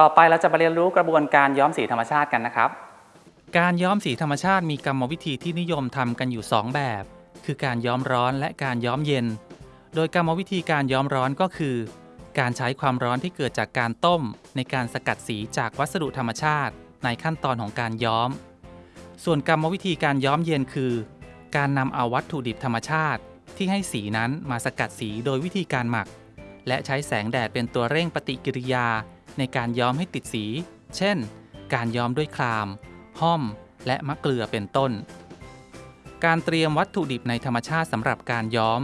ต่อไปเราจะมาเรียนรู้กระบวนการย้อมสีธรรมชาติกันนะครับ การย้อมสีธรรมชาติมีกรรมวิธีที่นิยมทำกันอยู่ 2 แบบ คือการย้อมร้อนและการย้อมเย็น โดยกรรมวิธีการย้อมร้อนก็คือ การใช้ความร้อนที่เกิดจากการต้ม ในการสกัดสีจากวัสดุธรรมชาติ ในขั้นตอนของการย้อม ส่วนกรรมวิธีการย้อมเย็นคือ การนำเอาวัตถุดิบธรรมชาติ ที่ให้สีนั้นมาสกัดสีโดยวิธีการหมัก และใช้แสงแดดเป็นตัวเร่งปฏิกิริยา ในการย้อมให้ติดสี เช่น การย้อมด้วยคราม ห้อม และมะเกลือเป็นต้น การเตรียมวัตถุดิบในธรรมชาติสำหรับการย้อม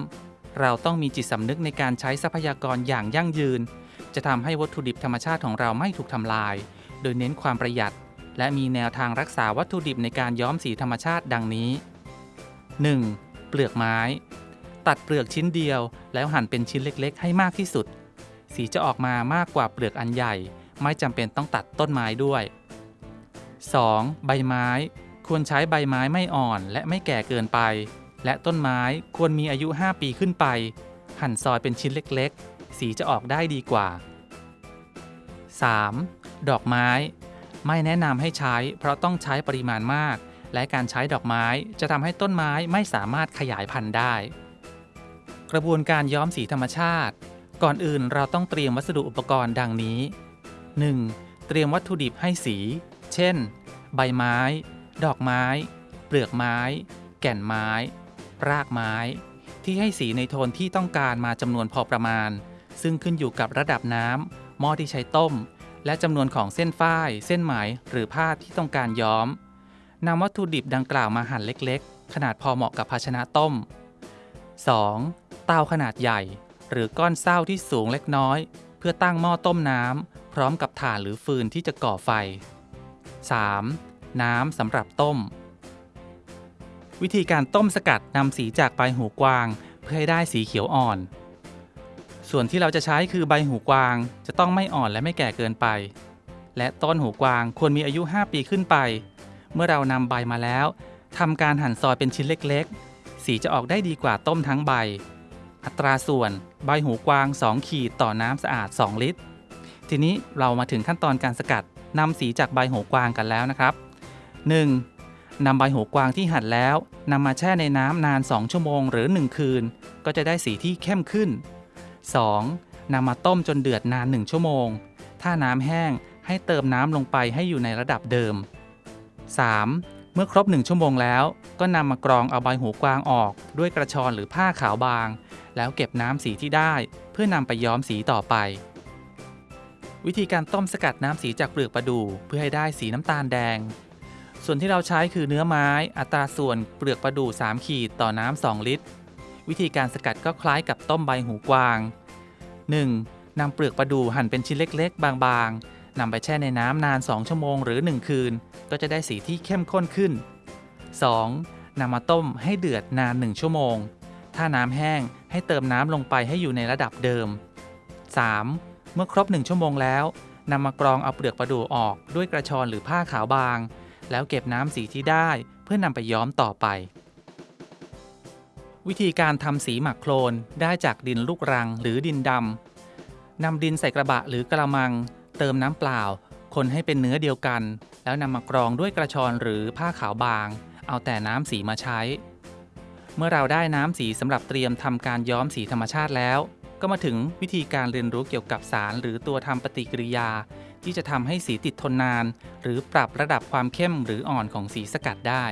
เราต้องมีจิตสำนึกในการใช้ทรัพยากรอย่างยั่งยืน จะทำให้วัตถุดิบธรรมชาติของเราไม่ถูกทำลาย โดยเน้นความประหยัด และมีแนวทางรักษาวัตถุดิบในการย้อมสีธรรมชาติดังนี้ 1. เปลือกไม้ ตัดเปลือกชิ้นเดียว แล้วหั่นเป็นชิ้นเล็กๆ ให้มากที่สุด สีจะออกมามากกว่าเปลือกอันใหญ่ ไม่จำเป็นต้องตัดต้นไม้ด้วย 2. ใบไม้ ควรใช้ใบไม้ไม่อ่อนและไม่แก่เกินไป และต้นไม้ควรมีอายุ 5 ปีขึ้นไป หั่นซอยเป็นชิ้นเล็กๆ สีจะออกได้ดีกว่า 3. ดอกไม้ ไม่แนะนำให้ใช้ เพราะต้องใช้ปริมาณมาก และการใช้ดอกไม้จะทำให้ต้นไม้ไม่สามารถขยายพันธุ์ได้ กระบวนการย้อมสีธรรมชาติ ก่อนอื่นเราต้องเตรียมวัสดุอุปกรณ์ดังนี้ 1. เตรียมวัตถุดิบให้สี เช่น ใบไม้ ดอกไม้ เปลือกไม้ แก่นไม้ รากไม้ ที่ให้สีในโทนที่ต้องการมาจำนวนพอประมาณ ซึ่งขึ้นอยู่กับระดับน้ำหม้อที่ใช้ต้ม และจำนวนของเส้นฝ้าย เส้นไหม หรือผ้าที่ต้องการย้อมนำวัตถุดิบดังกล่าวมาหั่นเล็ก ๆ ขนาดพอเหมาะกับภาชนะต้ม 2. เตาขนาดใหญ่ หรือก้อนเศร้าที่สูงเล็กน้อย เพื่อตั้งหม้อต้มน้ำพร้อมกับถ่านหรือฟืนที่จะก่อไฟ 3. น้ำสำหรับต้ม วิธีการต้มสกัดนำสีจากใบหูกวาง เพื่อให้ได้สีเขียวอ่อน ส่วนที่เราจะใช้คือใบหูกวางจะต้องไม่อ่อนและไม่แก่เกินไป และต้นหูกวางควรมีอายุ 5 ปีขึ้นไป เมื่อเรานำใบมาแล้วทำการหั่นซอยเป็นชิ้นเล็กๆ สีจะออกได้ดีกว่าต้มทั้งใบ อัตราส่วนใบหูกวาง 2 ขีดต่อน้ำสะอาด 2 ลิตร ทีนี้เรามาถึงขั้นตอนการสกัดนำสีจากใบหูกวางกันแล้วนะครับ 1. นำใบหูกวางที่หั่นแล้วนำมาแช่ในน้ำนาน 2 ชั่วโมงหรือ 1 คืน ก็จะได้สีที่เข้มขึ้น 2. นำมาต้มจนเดือดนาน 1 ชั่วโมง ถ้าน้ำแห้งให้เติมน้ำลงไปให้อยู่ในระดับเดิม 3. เมื่อครบ 1 ชั่วโมงแล้ว ก็นำมากรองเอาใบหูกวางออกด้วยกระชอนหรือผ้าขาวบาง แล้วเก็บน้ำสีที่ได้ เพื่อนำไปย้อมสีต่อไป วิธีการต้มสกัดน้ำสีจากเปลือกประดู่เพื่อให้ได้สีน้ำตาลแดง ส่วนที่เราใช้คือเนื้อไม้ อัตราส่วนเปลือกประดู่3ขีดต่อน้ำ2ลิตร วิธีการสกัดก็คล้ายกับต้มใบหูกวาง 1. นำเปลือกประดู่หั่นเป็นชิ้นเล็กๆ บางๆนำไปแช่ในน้ำนาน 2 ชั่วโมงหรือ 1 คืน ก็จะได้สีที่เข้มข้นขึ้น 2. นำมาต้มให้เดือดนาน 1 ชั่วโมง ถ้าน้ำแห้งให้เติมน้ำลงไปให้อยู่ในระดับเดิม 3. เมื่อครบ 1 ชั่วโมงแล้วนำมากรองเอาเปลือกประดู่ออกด้วยกระชอนหรือผ้าขาวบาง แล้วเก็บน้ำสีที่ได้เพื่อนำไปย้อมต่อไป วิธีการทำสีหมักโคลนได้จากดินลูกรังหรือดินดำนำดินใส่กระบะหรือกระมัง เติมน้ำเปล่า คนให้เป็นเนื้อเดียวกัน แล้วนำมากรองด้วยกระชอนหรือผ้าขาวบาง เอาแต่น้ำสีมาใช้ เมื่อเราได้น้ำสีสำหรับเตรียมทำการย้อมสีธรรมชาติแล้ว ก็มาถึงวิธีการเรียนรู้เกี่ยวกับสาร หรือตัวทำปฏิกิริยา ที่จะทำให้สีติดทนนาน หรือปรับระดับความเข้มหรืออ่อนของสีสกัดได้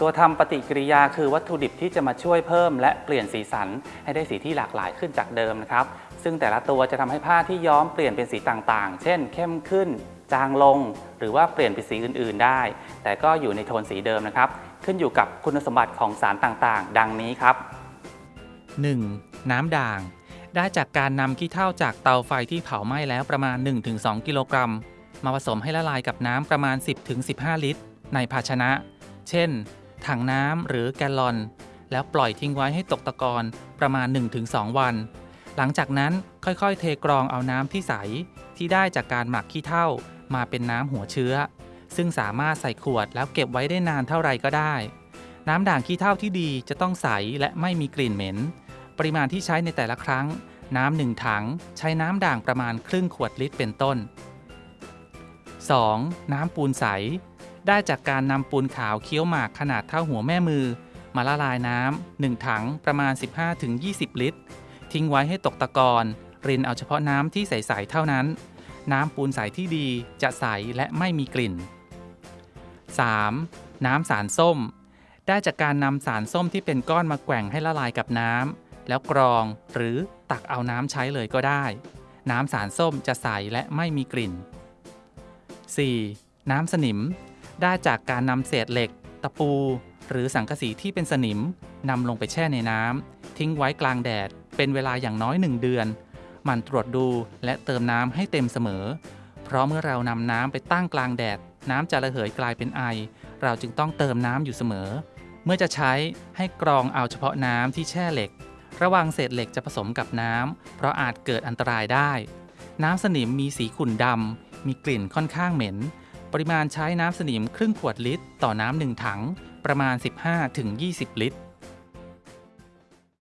ตัวทำปฏิกิริยาคือวัตถุดิบที่จะมาช่วยเพิ่ม และเปลี่ยนสีสันให้ได้สีที่หลากหลายขึ้นจากเดิมนะครับ ซึ่งแต่ละตัวจะทำให้ผ้าที่ย้อมเปลี่ยนเป็นสีต่างๆ เช่น เข้มขึ้น จางลง หรือว่าเปลี่ยนเป็นสีอื่น ๆ ได้ แต่ก็อยู่ในโทนสีเดิมนะครับ ขึ้นอยู่กับคุณสมบัติของสารต่างๆ ดังนี้ครับ 1. น้ำด่าง ได้จากการนำขี้เถ้าจากเตาไฟที่เผาไหม้แล้วประมาณ 1-2 กิโลกรัม มาผสมให้ละลายกับน้ำประมาณ 10-15 ลิตร ในภาชนะ เช่น ถังน้ำหรือแกลลอน แล้วปล่อยทิ้งไว้ให้ตกตะกอนประมาณ 1-2 วัน หลังจากนั้นค่อยๆ เทกรองเอาน้ำที่ใสที่ได้จากการหมักขี้เถ้ามาเป็นน้ำหัวเชื้อ ซึ่งสามารถใส่ขวดแล้วเก็บไว้ได้นานเท่าไรก็ได้ น้ำด่างขี้เถ้าที่ดีจะต้องใสและไม่มีกลิ่นเหม็น ปริมาณที่ใช้ในแต่ละครั้ง น้ำหนึ่งถัง ใช้น้ำด่างประมาณครึ่งขวดลิตรเป็นต้น 2. น้ำปูนใส ได้จากการนำปูนขาวเคี้ยวหมากขนาดเท่าหัวแม่มือ มาละลายน้ำหนึ่งถังประมาณ 15-20 ลิตร ทิ้งไว้ให้ตกตะกอนรินเอาเฉพาะน้ำที่ใส ๆ เท่านั้น น้ำปูนใสที่ดีจะใสและไม่มีกลิ่น 3. น้ำสารส้ม ได้จากการนำสารส้มที่เป็นก้อนมาแกว่งให้ละลายกับน้ำแล้วกรองหรือตักเอาน้ำใช้เลยก็ได้ น้ำสารส้มจะใสและไม่มีกลิ่น 4. น้ำสนิม ได้จากการนำเศษเหล็ก ตะปู หรือสังกะสีที่เป็นสนิมนำลงไปแช่ในน้ำทิ้งไว้กลางแดด เป็นเวลาอย่างน้อย1เดือนหมันตรวจดูและเติมน้ำให้เต็มเสมอ เพราะเมื่อเรานำน้ำไปตั้งกลางแดด น้ำจะระเหยกลายเป็นไอ เราจึงต้องเติมน้ำอยู่เสมอ เมื่อจะใช้ให้กรองเอาเฉพาะน้ำที่แช่เหล็ก ระวังเศษเหล็กจะผสมกับน้ำเพราะอาจเกิดอันตรายได้ น้ำสนิมมีสีขุ่นดำมีกลิ่นค่อนข้างเหม็น ปริมาณใช้น้ำสนิมครึ่งขวดลิตร ต่อน้ำหนึ่งถัง ประมาณ 15-20 ลิตร